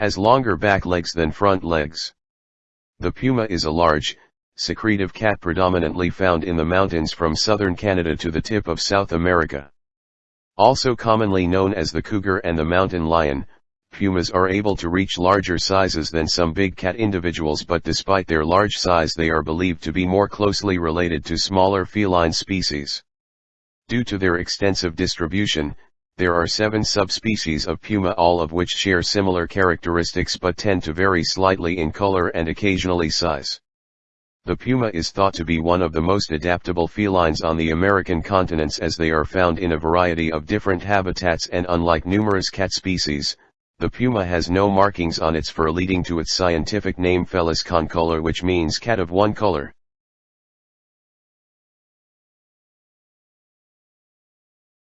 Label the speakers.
Speaker 1: Has longer back legs than front legs. The puma is a large, secretive cat predominantly found in the mountains from southern Canada to the tip of South America. Also commonly known as the cougar and the mountain lion, pumas are able to reach larger sizes than some big cat individuals but despite their large size they are believed to be more closely related to smaller feline species. Due to their extensive distribution, there are seven subspecies of puma all of which share similar characteristics but tend to vary slightly in color and occasionally size. The puma is thought to be one of the most adaptable felines on the American continents as they are found in a variety of different habitats and unlike numerous cat species, the puma has no markings on its fur leading to its scientific name Felis concolor which means cat of one color.